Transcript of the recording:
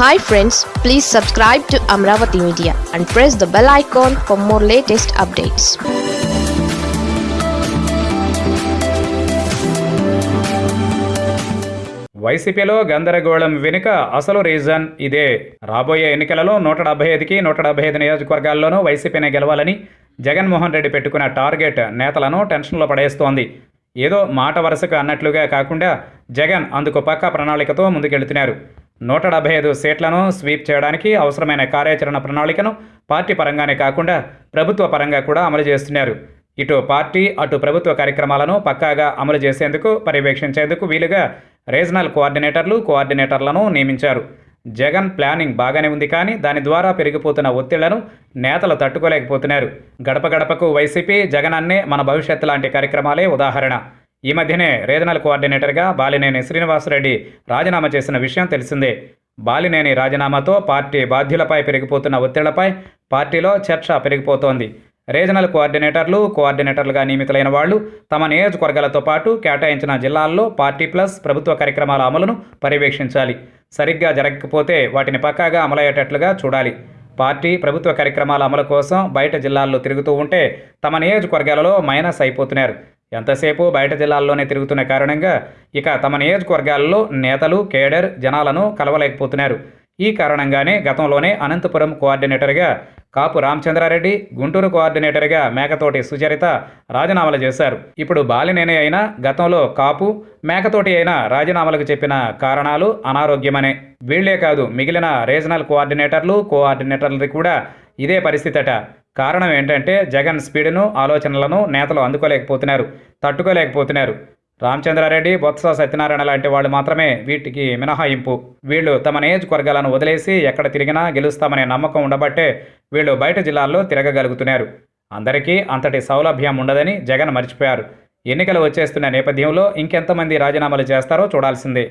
Hi friends please subscribe to Amaravati media and press the bell icon for more latest updates వైసీపీలో గందరగోళం వెనుక అసలు reason ఇదే. రాబోయే ఎన్నికలలో నూట డెబ్బై ఐదుకి నూట డెబ్బై ఐదు నియోజకవర్గాల్లోనూ వైసీపీనే గెలవాలని జగన్మోహన్ రెడ్డి పెట్టుకున్న టార్గెట్ నేతలను టెన్షన్లో పడేస్తోంది. ఏదో మాట వరుసకు అన్నట్లుగా కాకుండా జగన్ అందుకు పక్క ప్రణాళికతో ముందుకెళ్తున్నారు. నూట డెబ్బై ఐదు సీట్లను స్వీప్ చేయడానికి అవసరమైన కార్యాచరణ ప్రణాళికను పార్టీ పరంగానే కాకుండా ప్రభుత్వ పరంగా కూడా అమలు చేస్తున్నారు. ఇటు పార్టీ అటు ప్రభుత్వ కార్యక్రమాలను పక్కాగా అమలు చేసేందుకు పర్యవేక్షించేందుకు వీలుగా రీజనల్ కోఆర్డినేటర్లు కోఆర్డినేటర్లను నియమించారు. జగన్ ప్లానింగ్ బాగానే ఉంది కానీ దాని ద్వారా పెరిగిపోతున్న ఒత్తిళ్ళను నేతలు తట్టుకోలేకపోతున్నారు. గడప గడపకు వైసీపీ జగన్ అన్నే మన భవిష్యత్తు లాంటి కార్యక్రమాలే ఉదాహరణ. ఈ మధ్యనే రీజనల్ కోఆర్డినేటర్గా బాలినేని శ్రీనివాసరెడ్డి రాజీనామా చేసిన విషయం తెలిసిందే. బాలినేని రాజీనామాతో పార్టీ బాధ్యులపై పెరిగిపోతున్న ఒత్తిళ్ళపై పార్టీలో చర్చ పెరిగిపోతోంది. రీజనల్ కోఆర్డినేటర్లు కోఆర్డినేటర్లుగా నియమితులైన వాళ్ళు తమ నియోజకవర్గాలతో పాటు కేటాయించిన జిల్లాల్లో పార్టీ ప్లస్ ప్రభుత్వ కార్యక్రమాల అమలును పర్యవేక్షించాలి. సరిగ్గా జరగకపోతే వాటిని పక్కాగా అమలయ్యేటట్లుగా చూడాలి. పార్టీ ప్రభుత్వ కార్యక్రమాల అమలు కోసం బయట జిల్లాల్లో తిరుగుతూ ఉంటే తమ నియోజకవర్గాలలో మైనస్ అయిపోతున్నారు. ఎంతసేపు బయట జిల్లాల్లోనే తిరుగుతున్న కారణంగా ఇక తమ నియోజకవర్గాల్లో నేతలు కేడర్ జనాలను కలవలేకపోతున్నారు. ఈ కారణంగానే గతంలోనే అనంతపురం కోఆర్డినేటర్గా కాపు రామచంద్రారెడ్డి గుంటూరు కోఆర్డినేటర్గా మేకతోటి సుచరిత రాజీనామాలు చేశారు. ఇప్పుడు బాలినేని అయినా గతంలో కాపు మేకతోటి అయినా రాజీనామాలకు చెప్పిన కారణాలు అనారోగ్యమనే. వీళ్ళే కాదు మిగిలిన రీజనల్ కోఆర్డినేటర్లు కోఆర్డినేటర్లది కూడా ఇదే పరిస్థితట. కారణం ఏంటంటే జగన్ స్పీడ్ను ఆలోచనలను నేతలు అందుకోలేకపోతున్నారు తట్టుకోలేకపోతున్నారు. రామచంద్రారెడ్డి బొత్స సత్యనారాయణ లాంటి వాళ్ళు మాత్రమే వీటికి మినహాయింపు. వీళ్ళు తమ నియోజకవర్గాలను వదిలేసి ఎక్కడ తిరిగినా గెలుస్తామనే నమ్మకం ఉండబట్టే వీళ్ళు బయట జిల్లాల్లో తిరగగలుగుతున్నారు. అందరికీ అంతటి సౌలభ్యం ఉండదని జగన్ మర్చిపోయారు. ఎన్నికలు వచ్చేస్తున్న నేపథ్యంలో ఇంకెంతమంది రాజీనామాలు చేస్తారో చూడాల్సిందే.